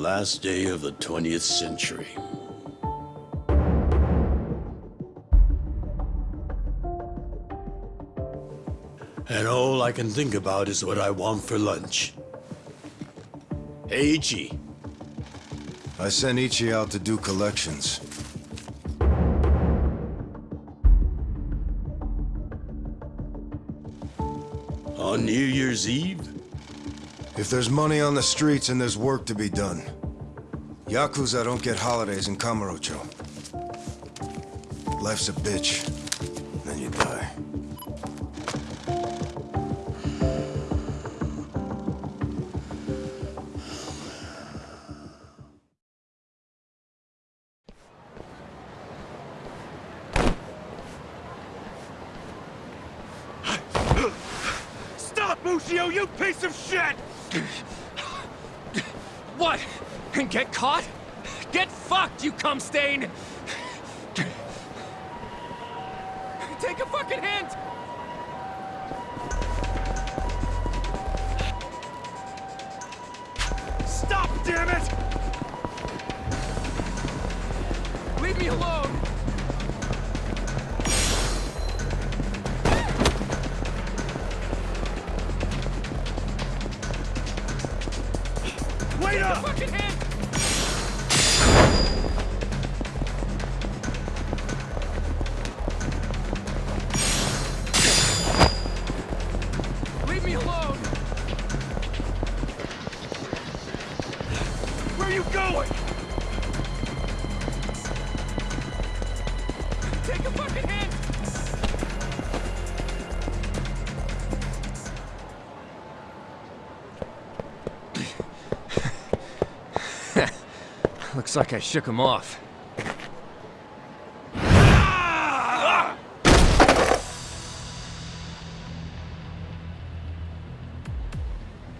last day of the 20th century. And all I can think about is what I want for lunch. Hey, Ichi. I sent Ichi out to do collections. On New Year's Eve? If there's money on the streets and there's work to be done. Yakuza don't get holidays in Kamurocho. Life's a bitch. Then you die. Stop, Ushio, you piece of shit! What? Get caught? Get fucked, you cum stain! Take a fucking hint! Stop, damn it! Leave me alone! Looks like I shook him off.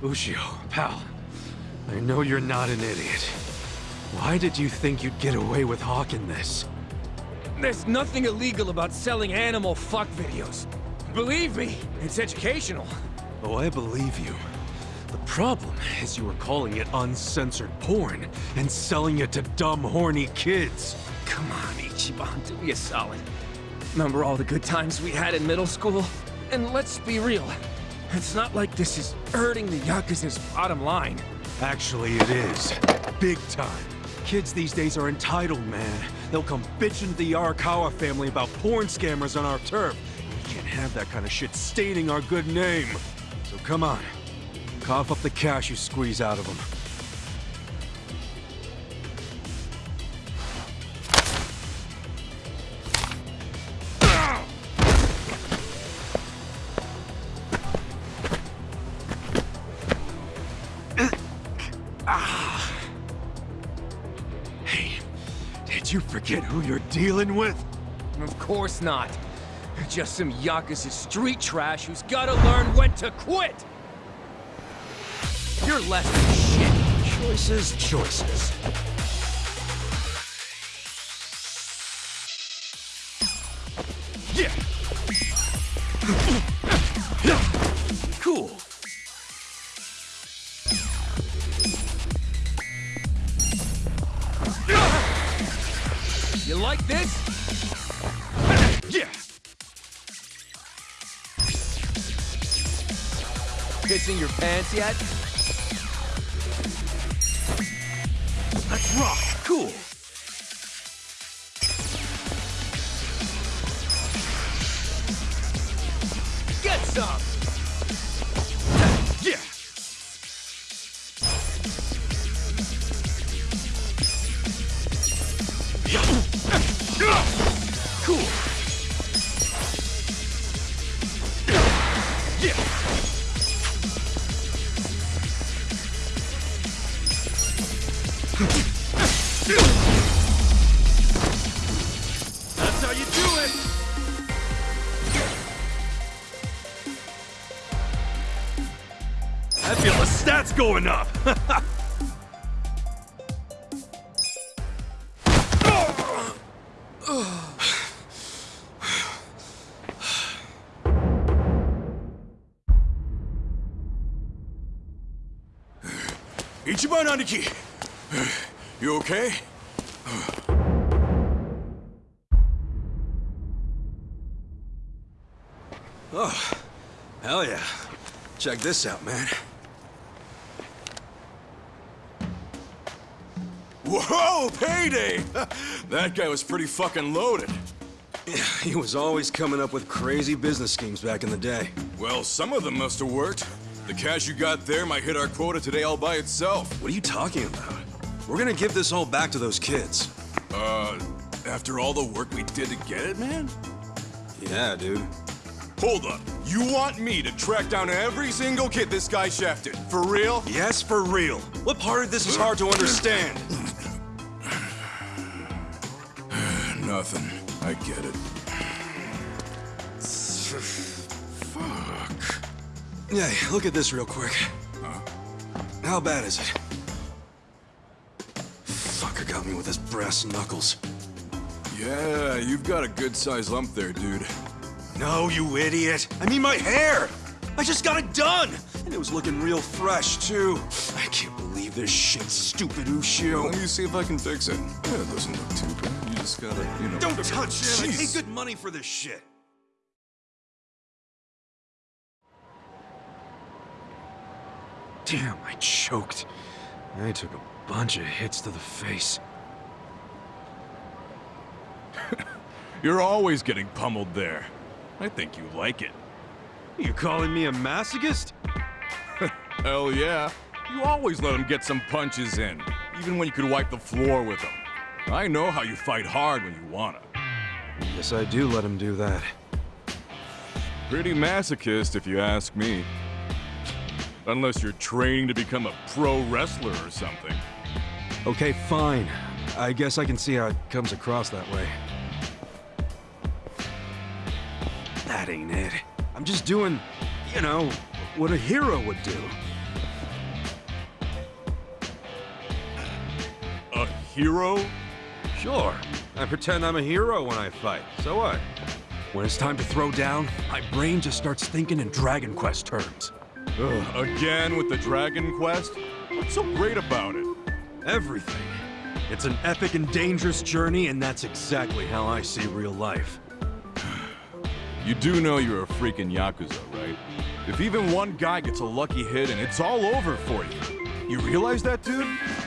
Ushio, pal. I know you're not an idiot. Why did you think you'd get away with hawking this? There's nothing illegal about selling animal fuck videos. Believe me, it's educational. Oh, I believe you. The problem is you were calling it uncensored porn and selling it to dumb, horny kids. Come on, Ichiban, do me a solid. Remember all the good times we had in middle school? And let's be real, it's not like this is hurting the Yakuza's bottom line. Actually, it is. Big time. Kids these days are entitled, man. They'll come bitching to the Arakawa family about porn scammers on our turf. We can't have that kind of shit staining our good name. So come on. Cough up the cash you squeeze out of them. Ah. Hey, did you forget who you're dealing with? Of course not. Just some Yakuza street trash who's gotta learn when to quit! You're less than shit. Choices, choices. Yeah. Cool. You like this? Yeah. Pissing your pants yet? Rock. Cool. Get some! Up. Ichiban Aniki! You okay? Oh, hell yeah. Check this out, man. Whoa, payday! that guy was pretty fucking loaded. He was always coming up with crazy business schemes back in the day. Well, some of them must have worked. The cash you got there might hit our quota today all by itself. What are you talking about? We're gonna give this all back to those kids. Uh, after all the work we did to get it, man? Yeah, dude. Hold up. You want me to track down every single kid this guy shafted? For real? Yes, for real. What part of this is hard to understand? Nothing. I get it. Fuck. Yeah, look at this real quick. How bad is it? Fucker got me with his brass knuckles. Yeah, you've got a good-sized lump there, dude. No, you idiot! I mean my hair! I just got it done! And it was looking real fresh, too. I can't believe this shit, stupid Ushio. Let me see if I can fix it. Yeah, it doesn't look too bad. Just gotta, you know... Don't touch it! I pay good money for this shit. Damn, I choked. I took a bunch of hits to the face. You're always getting pummeled there. I think you like it. You calling me a masochist? Hell yeah. You always let him get some punches in, even when you could wipe the floor with them. I know how you fight hard when you wanna. Yes, I do let him do that. Pretty masochist, if you ask me. Unless you're training to become a pro wrestler or something. Okay, fine. I guess I can see how it comes across that way. That ain't it. I'm just doing, you know, what a hero would do. A hero? Sure, I pretend I'm a hero when I fight. So what? When it's time to throw down, my brain just starts thinking in Dragon Quest terms. Ugh, again with the Dragon Quest? What's so great about it? Everything. It's an epic and dangerous journey, and that's exactly how I see real life. You do know you're a freaking Yakuza, right? If even one guy gets a lucky hit and it's all over for you. You realize that, dude?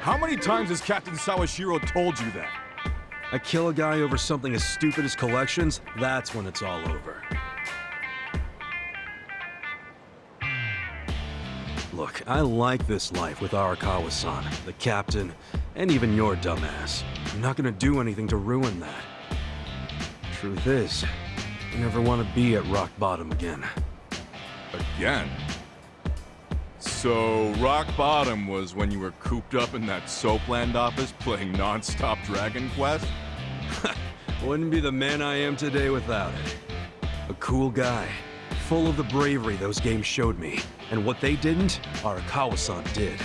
How many times has Captain Sawashiro told you that? I kill a guy over something as stupid as collections, that's when it's all over. Look, I like this life with Arakawa-san, the captain, and even your dumbass. I'm not gonna do anything to ruin that. Truth is, I never want to be at rock bottom again. Again? So, rock bottom was when you were cooped up in that Soapland office playing non-stop Dragon Quest? Wouldn't be the man I am today without it. A cool guy, full of the bravery those games showed me. And what they didn't, Arakawa-san did.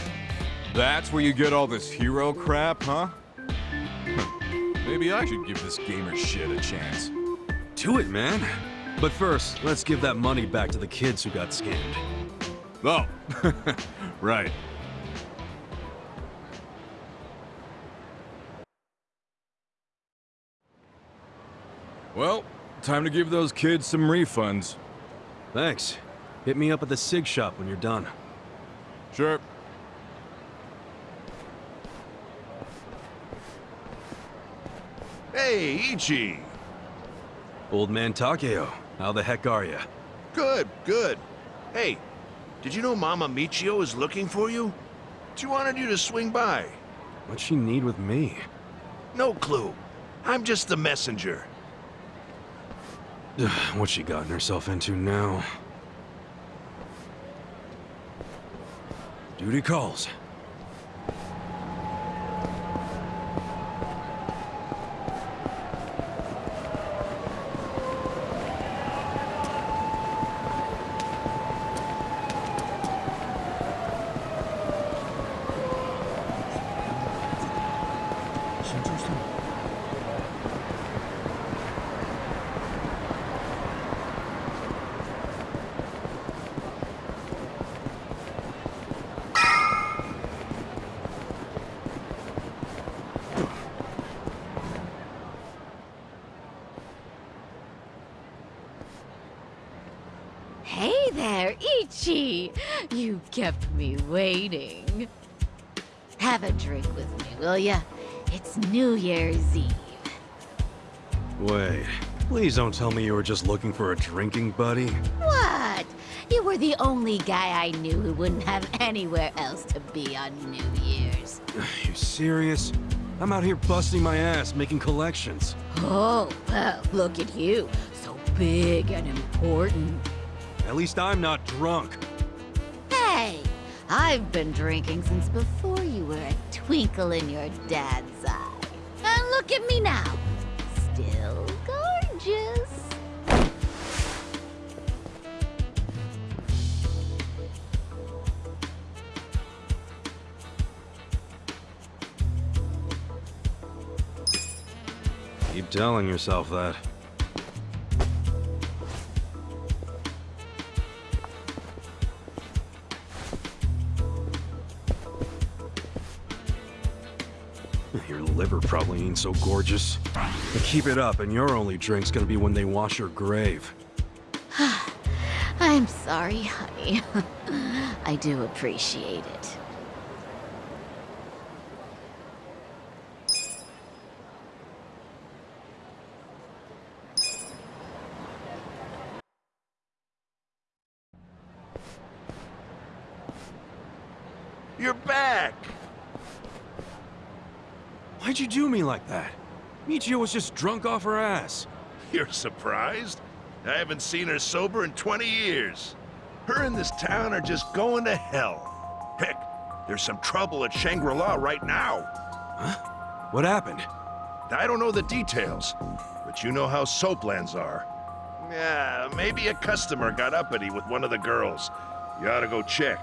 That's where you get all this hero crap, huh? Maybe I should give this gamer shit a chance. Do it, man. But first, let's give that money back to the kids who got scammed. Oh, right. Well, time to give those kids some refunds. Thanks. Hit me up at the SIG shop when you're done. Sure. Hey, Ichi! Old man Takeo, how the heck are ya? Good, good. Hey, did you know Mama Michio is looking for you? She wanted you to swing by. What'd she need with me? No clue. I'm just the messenger. What's she gotten herself into now? Duty calls. You kept me waiting. Have a drink with me, will ya? It's New Year's Eve. Wait, please don't tell me you were just looking for a drinking buddy. What? You were the only guy I knew who wouldn't have anywhere else to be on New Year's. You serious? I'm out here busting my ass, making collections. Oh, well, look at you. So big and important. At least I'm not drunk. I've been drinking since before you were a twinkle in your dad's eye. And look at me now. Still gorgeous. Keep telling yourself that. Probably ain't so gorgeous. But keep it up, and your only drink's gonna be when they wash your grave. I'm sorry, honey. I do appreciate it. You're back! Why'd you do me like that? Michio was just drunk off her ass. You're surprised? I haven't seen her sober in 20 years. Her and this town are just going to hell. Heck, there's some trouble at Shangri-La right now. Huh? What happened? I don't know the details, but you know how soaplands are. Yeah, maybe a customer got uppity with one of the girls. You ought to go check.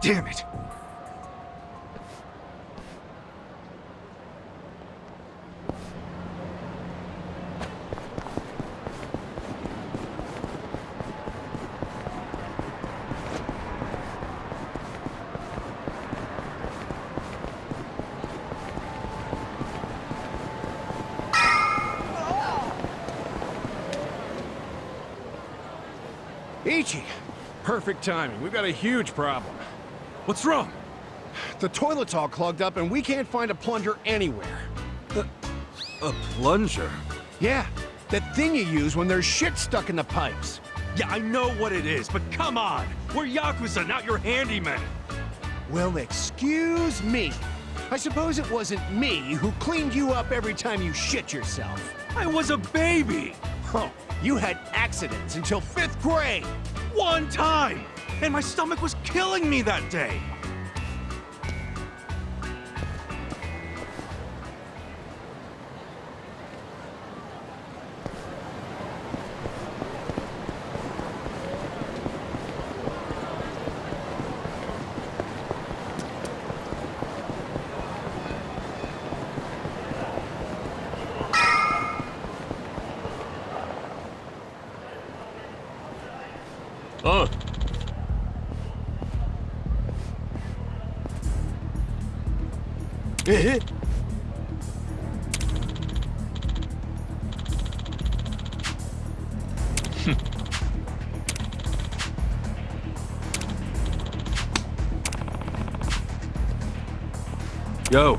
Damn it! Ichi! Perfect timing. We've got a huge problem. What's wrong? The toilet's all clogged up and we can't find a plunger anywhere. A plunger? Yeah, that thing you use when there's shit stuck in the pipes. Yeah, I know what it is, but come on! We're Yakuza, not your handyman! Well, excuse me. I suppose it wasn't me who cleaned you up every time you shit yourself. I was a baby! Oh, you had accidents until fifth grade. One time! And my stomach was killing me that day! Oh, Eh? eh. Hmm. Yo!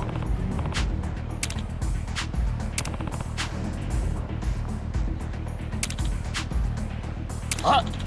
Let's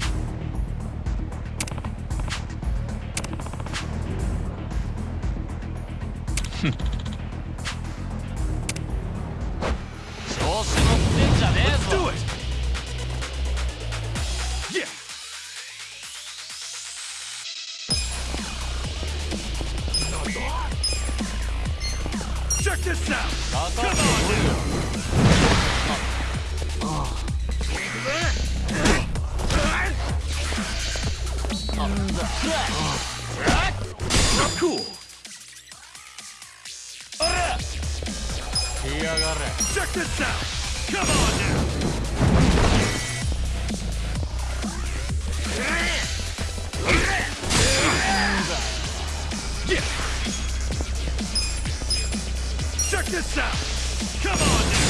cool! Check this out! Come on now! Yeah! Check this out! Come on now!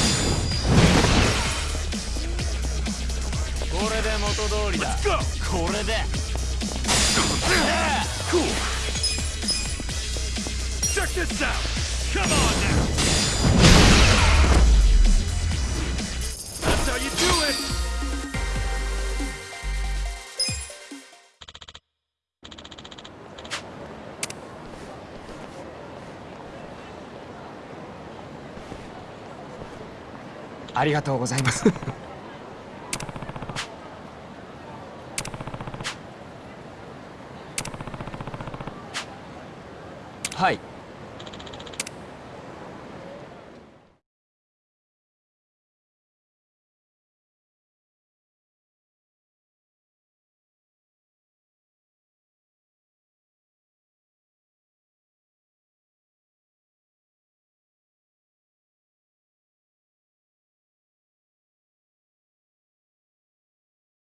Let's go! ありがとうございます。是。